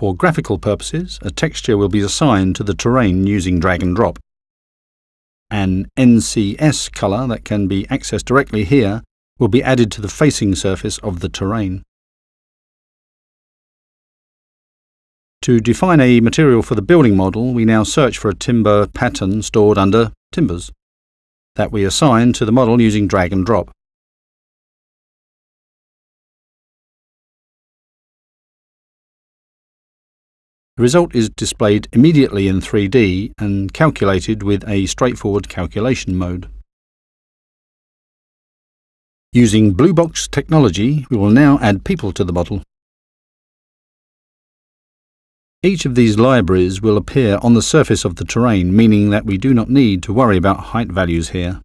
For graphical purposes, a texture will be assigned to the terrain using drag and drop. An NCS colour that can be accessed directly here will be added to the facing surface of the terrain. To define a material for the building model, we now search for a timber pattern stored under Timbers that we assign to the model using drag and drop. The result is displayed immediately in 3D and calculated with a straightforward calculation mode. Using Blue Box technology, we will now add people to the model. Each of these libraries will appear on the surface of the terrain, meaning that we do not need to worry about height values here.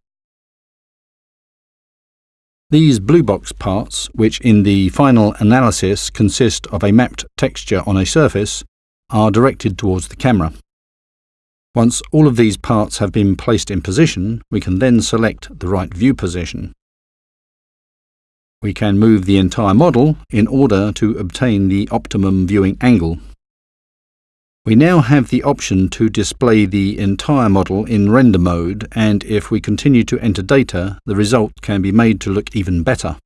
These blue box parts, which in the final analysis consist of a mapped texture on a surface, are directed towards the camera. Once all of these parts have been placed in position, we can then select the right view position. We can move the entire model in order to obtain the optimum viewing angle. We now have the option to display the entire model in render mode and if we continue to enter data, the result can be made to look even better.